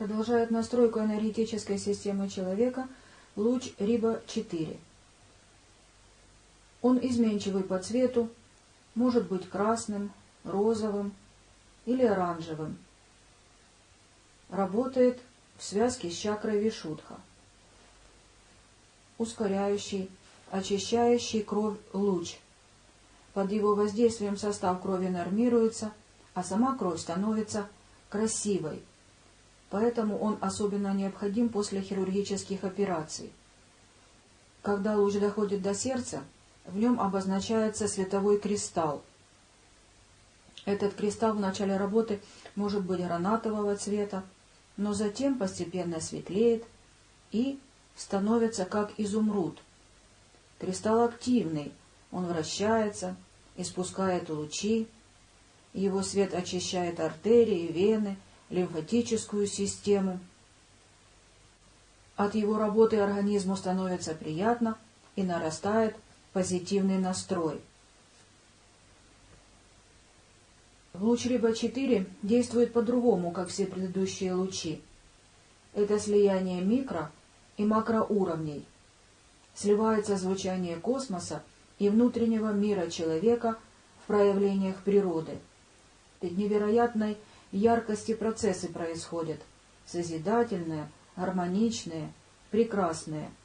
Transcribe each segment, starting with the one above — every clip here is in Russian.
Продолжает настройку энергетической системы человека луч Риба-4. Он изменчивый по цвету, может быть красным, розовым или оранжевым. Работает в связке с чакрой Вишудха. Ускоряющий, очищающий кровь луч. Под его воздействием состав крови нормируется, а сама кровь становится красивой. Поэтому он особенно необходим после хирургических операций. Когда луч доходит до сердца, в нем обозначается световой кристалл. Этот кристалл в начале работы может быть гранатового цвета, но затем постепенно светлеет и становится как изумруд. Кристалл активный, он вращается, испускает лучи, его свет очищает артерии, вены, лимфатическую систему. От его работы организму становится приятно и нарастает позитивный настрой. Луч Риба-4 действует по-другому, как все предыдущие лучи. Это слияние микро- и макроуровней. Сливается звучание космоса и внутреннего мира человека в проявлениях природы. Ведь невероятной яркости процессы происходят, созидательные, гармоничные, прекрасные –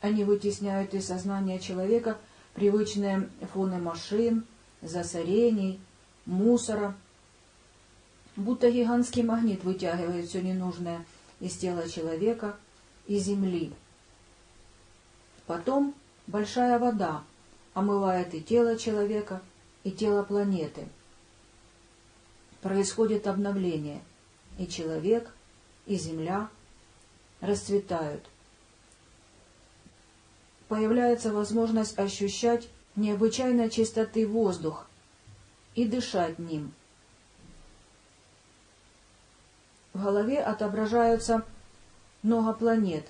они вытесняют из сознания человека привычные фоны машин, засорений, мусора. Будто гигантский магнит вытягивает все ненужное из тела человека и земли. Потом большая вода омывает и тело человека, и тело планеты. Происходит обновление, и человек, и земля расцветают – появляется возможность ощущать необычайно чистоты воздух и дышать ним. В голове отображаются много планет.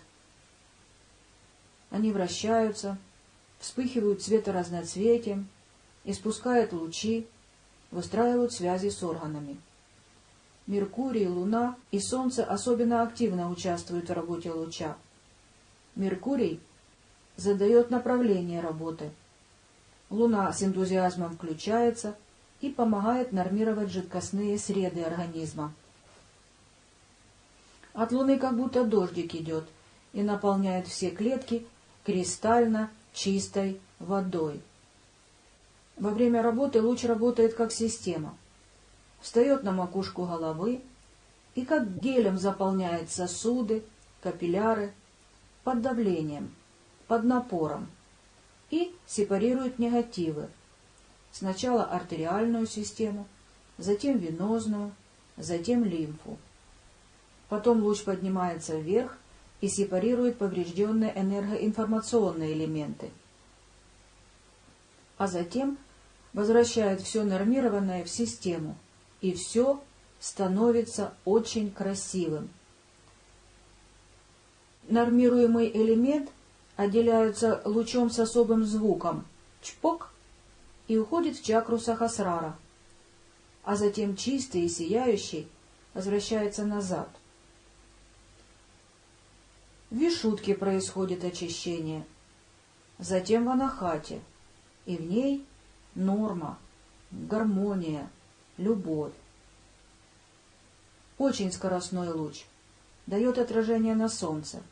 Они вращаются, вспыхивают цветоразноцветием, испускают лучи, выстраивают связи с органами. Меркурий, Луна и Солнце особенно активно участвуют в работе луча. Меркурий задает направление работы. Луна с энтузиазмом включается и помогает нормировать жидкостные среды организма. От Луны как будто дождик идет и наполняет все клетки кристально чистой водой. Во время работы луч работает как система. Встает на макушку головы и как гелем заполняет сосуды, капилляры под давлением – под напором и сепарирует негативы. Сначала артериальную систему, затем венозную, затем лимфу. Потом луч поднимается вверх и сепарирует поврежденные энергоинформационные элементы. А затем возвращает все нормированное в систему, и все становится очень красивым. Нормируемый элемент отделяются лучом с особым звуком «чпок» и уходит в чакру Сахасрара, а затем чистый и сияющий возвращается назад. В Вишутке происходит очищение, затем в Анахате, и в ней норма, гармония, любовь. Очень скоростной луч, дает отражение на солнце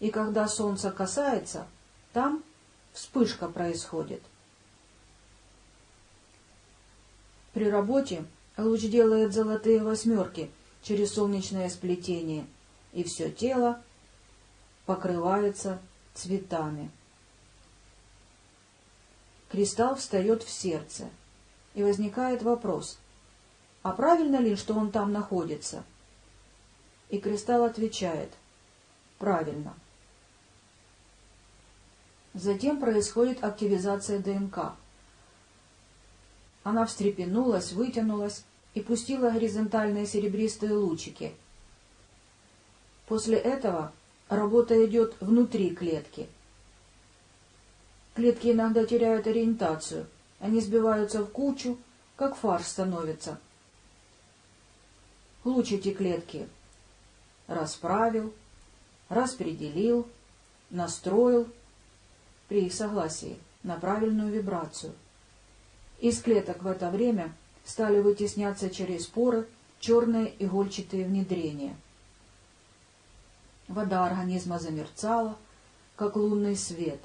и когда солнце касается, там вспышка происходит. При работе луч делает золотые восьмерки через солнечное сплетение, и все тело покрывается цветами. Кристалл встает в сердце, и возникает вопрос, а правильно ли, что он там находится? И кристалл отвечает, правильно. Затем происходит активизация ДНК. Она встрепенулась, вытянулась и пустила горизонтальные серебристые лучики. После этого работа идет внутри клетки. Клетки иногда теряют ориентацию, они сбиваются в кучу, как фарш становится. луч эти клетки расправил, распределил, настроил при их согласии на правильную вибрацию. Из клеток в это время стали вытесняться через поры черные игольчатые внедрения. Вода организма замерцала, как лунный свет.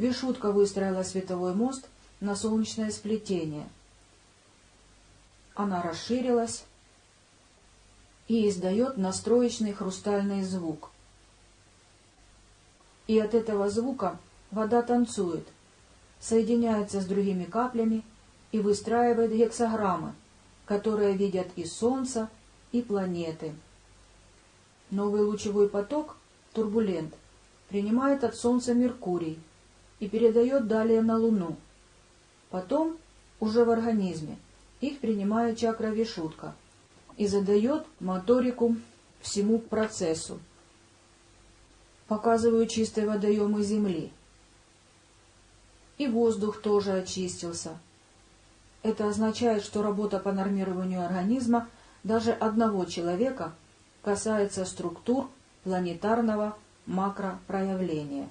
Вишутка выстроила световой мост на солнечное сплетение. Она расширилась и издает настроечный хрустальный звук. И от этого звука вода танцует, соединяется с другими каплями и выстраивает гексограммы, которые видят и Солнце, и планеты. Новый лучевой поток, турбулент, принимает от Солнца Меркурий и передает далее на Луну. Потом, уже в организме, их принимает чакра Вишутка и задает моторику всему процессу. Показываю чистые водоемы Земли. И воздух тоже очистился – это означает, что работа по нормированию организма даже одного человека касается структур планетарного макропроявления.